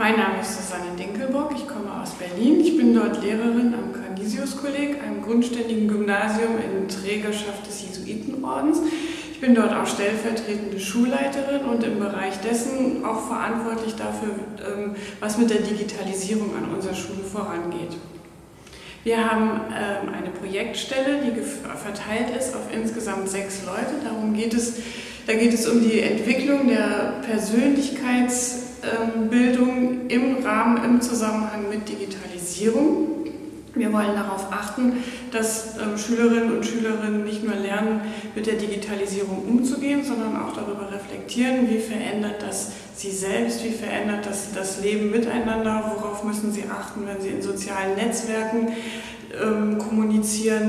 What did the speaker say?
Mein Name ist Susanne Dinkelbock, ich komme aus Berlin. Ich bin dort Lehrerin am Canisius-Kolleg, einem grundständigen Gymnasium in Trägerschaft des Jesuitenordens. Ich bin dort auch stellvertretende Schulleiterin und im Bereich dessen auch verantwortlich dafür, ähm, was mit der Digitalisierung an unserer Schule vorangeht. Wir haben ähm, eine Projektstelle, die verteilt ist auf insgesamt sechs Leute. Darum geht es, da geht es um die Entwicklung der Persönlichkeitsbildung im Rahmen, im Zusammenhang mit Digitalisierung. Wir wollen darauf achten, dass ähm, Schülerinnen und Schülerinnen nicht nur lernen, mit der Digitalisierung umzugehen, sondern auch darüber reflektieren, wie verändert das sie selbst, wie verändert das das Leben miteinander, worauf müssen sie achten, wenn sie in sozialen Netzwerken ähm, kommunizieren